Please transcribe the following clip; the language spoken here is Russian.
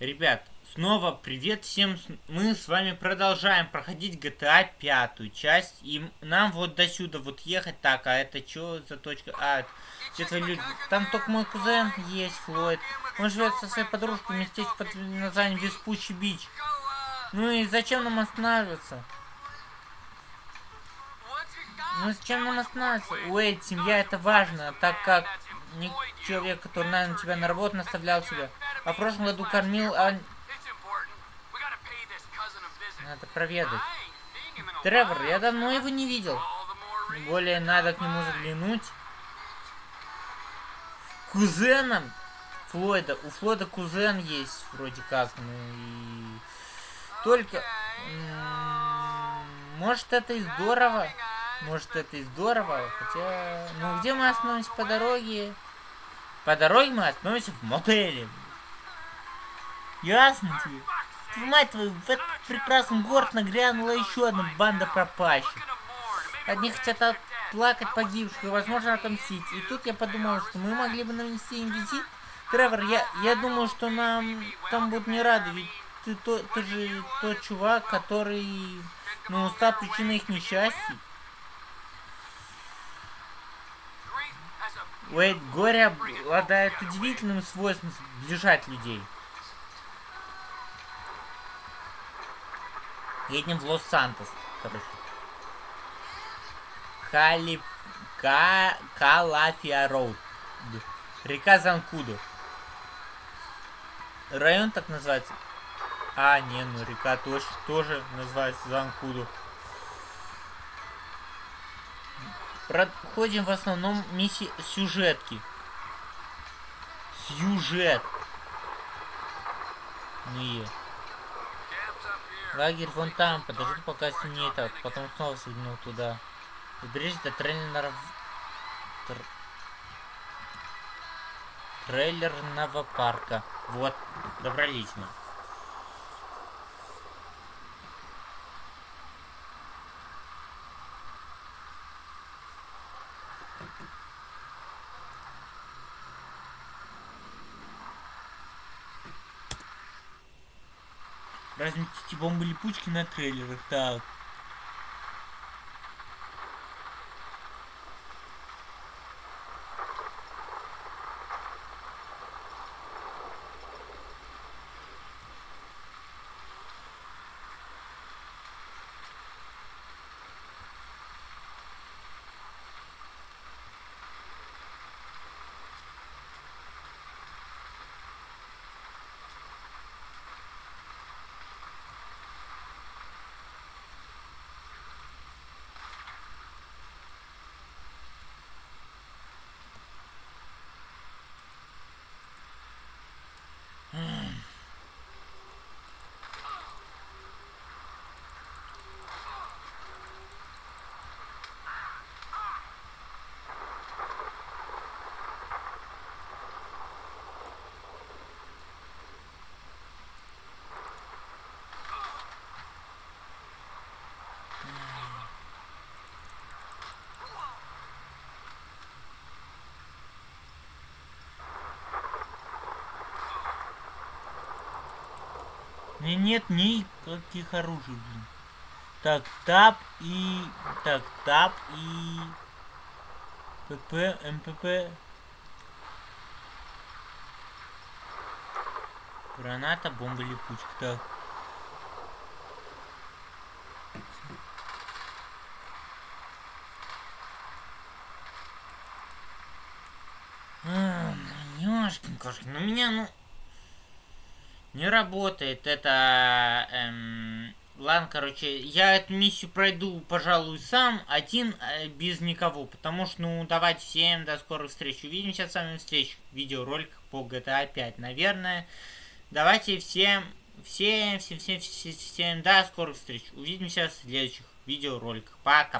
Ребят, снова привет всем. Мы с вами продолжаем проходить GTA пятую часть. И нам вот до сюда вот ехать. Так, а это что за точка? А, это люди. Там только мой кузен есть, Флойд. Он живет со своей подружкой в местечке под названием Веспучий Бич. Ну и зачем нам останавливаться? Ну зачем нам останавливаться? Уэйд, семья это важно, так как человек, который, наверное, тебя на работу наставлял тебя. А в прошлом году кормил, а... Надо проведать. Тревор, я давно его не видел. Тем более надо к нему заглянуть. Кузеном Флойда. У Флойда кузен есть, вроде как. Ну и... Только... Может, это и здорово. Может, это и здорово. Хотя... Ну, где мы остановимся по дороге? По дороге мы остановимся в мотеле. Ясно тебе? Мать твою, в этот прекрасный город нагрянула еще одна банда пропащих. Одни хотят плакать погибших и, возможно, отомстить. И тут я подумал, что мы могли бы нанести им визит. Тревор, я, я думаю, что нам там будут не рады, ведь ты, то, ты же тот чувак, который, ну, стал причиной их несчастья. Уэйд, горе обладает удивительным свойством сближать людей. Едем в Лос-Сантос, короче. Кали... Ка... Калафия Роуд. Река Занкуду. Район так называется. А, не, ну река тоже, тоже называется Занкуду. Проходим в основном миссии сюжетки. Сюжет. Не. Лагерь вон там, подожди пока стемнеет, а потом снова свернул туда. Доберись до трейлеров... Тр... Трейлерного парка. Вот, добрались мы. Разместите бомбы-липучки на трейлерах, так. Меня нет никаких оружий, блин. Так, тап и... Так, тап и... ПП, МПП. Граната, бомба, липучка. Так. А, ёшкин кошкин, ну меня, ну... Не работает это... Эм, ладно, короче, я эту миссию пройду, пожалуй, сам, один, э, без никого. Потому что, ну, давайте всем до скорых встреч. Увидимся с вами в следующих видеороликах по GTA 5, наверное. Давайте всем, всем, всем, всем, всем, всем, до скорых встреч. Увидимся в следующих видеороликах. Пока.